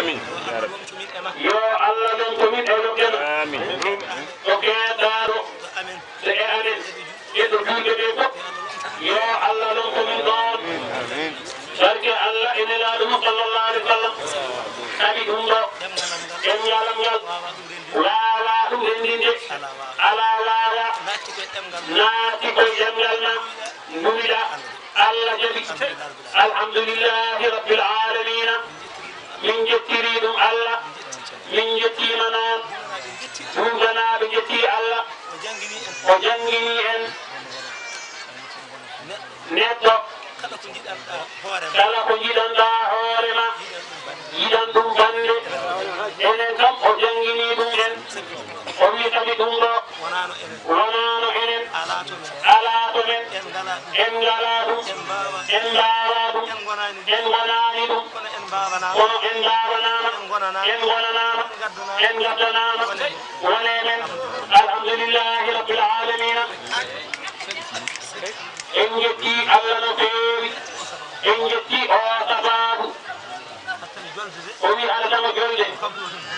amin. Ya yo allah e lokkeno amin. O e amen eɗo juuɗe ɗe fof yo allah ɗon allah e nelaɗo mum sallallah alih w sallam taɓi ɗum ɗo ɗemgalam ngal wawa ɗum renndinde ala wawa naati koye ɗemgal ma duwiɗa allah jaɓi alhamdulillahi rabbil min jettiri allah min jettima noon duuganaɓe jetti allah o jangini en. Neɗɗo kala ko jiɗanɗa hoorema yiɗan ɗum bande enen kam o jangini ɗum en. O wi kadi ɗum ɗo wonano enen ala to men en ngala ɗum en mbawa ɗum en gonani kono en mbawanama en gonanama en gaddanama wone men alhamdulillahi rabbil alamina en jetti allah no feewi en jetti o sababu o wi alatama jonde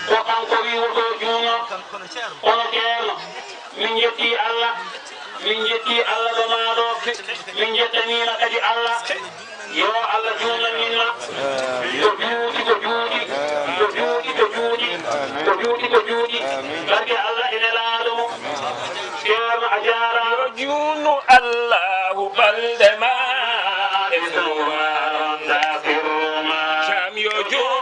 ko kanko wi woto juuno kono ceerno min jetti allah min jetti allah ɗo maɗo min jettanima kadi allah yo allah juuñan to juuɗi to juuɗi. To juuɗi to juuɗi. To juuɗi to juuɗi. Barke allah ene laaɗo mo ceerno a jaara yo juunu allahu balde ma e suwarondakirma jam yo juun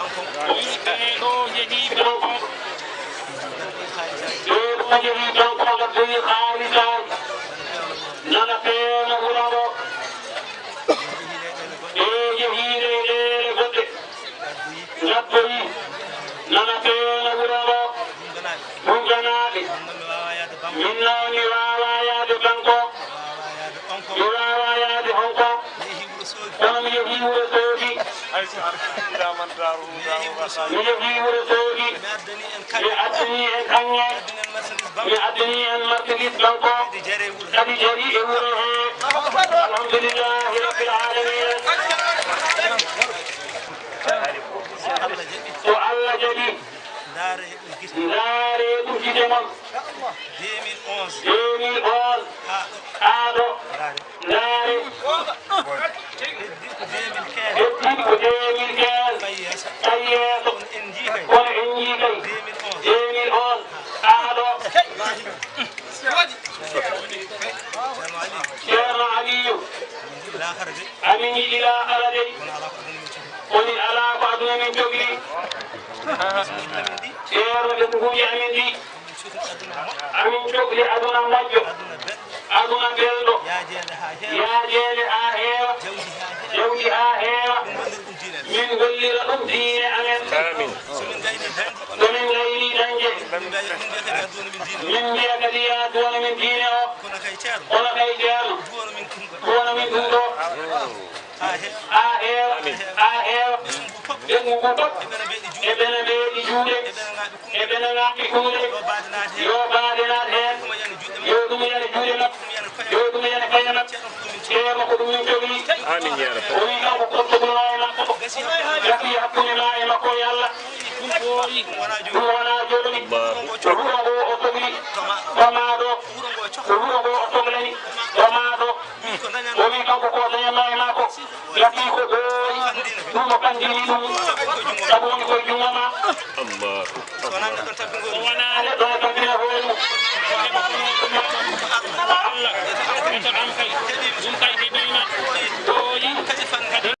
nana feewna wuro ngo ɗumganaɓe min noon mi wawa yaade banko mi wawa yaade honko kono mi yehi wuro soogi mi yehi wuro soogi mi addani en kaŋŋe mi addani en marchandise banko kadi jari e wuro he alhamdulillahi rabbil alamin Daara Ujite. Daara Ujite mon. 2011. 2011. Aɗo. Daara. 2015. Heddi ko 2015. Tayeeso. Kono en jii kay. 2011. Aɗo. Ceerno Aliyu. Amin yiɗi laakhara de. Aduna min jogii ceerno ɗemguuji amin ɗi amin cohli aduna moƴƴo aduna belɗo yaajeede haa heewa jawdi haa heewa min gollira ɗum diine amen somin gayni dañde min mbiya kadi ya duwana min diine o kono kay ceerno duwana min ɗum ɗo haa heewa haa heewa ɓengu ngu fof e ɓene ɓeeɗi juuɗe e ɓene ŋaɓɓi kuuɗe yo baade naat heen yo ɗum yana juuɗe makko yo ɗum yana kañe makko ceerno ko ɗum min jogii amin ya rabbi o wi kanko kottogolma e makko gasi hakkunde ma e makko e allah ɗum wona joni to wuro ngo o togli toma ɗo to wuro ngo o toglani toma ɗo o wi kanko ko dañatma e makko gasi ko ɗooyi ɗum o kandini ɗum sabu woni koye jungo ma allah wona neɗɗo e tampina hoore mum Allah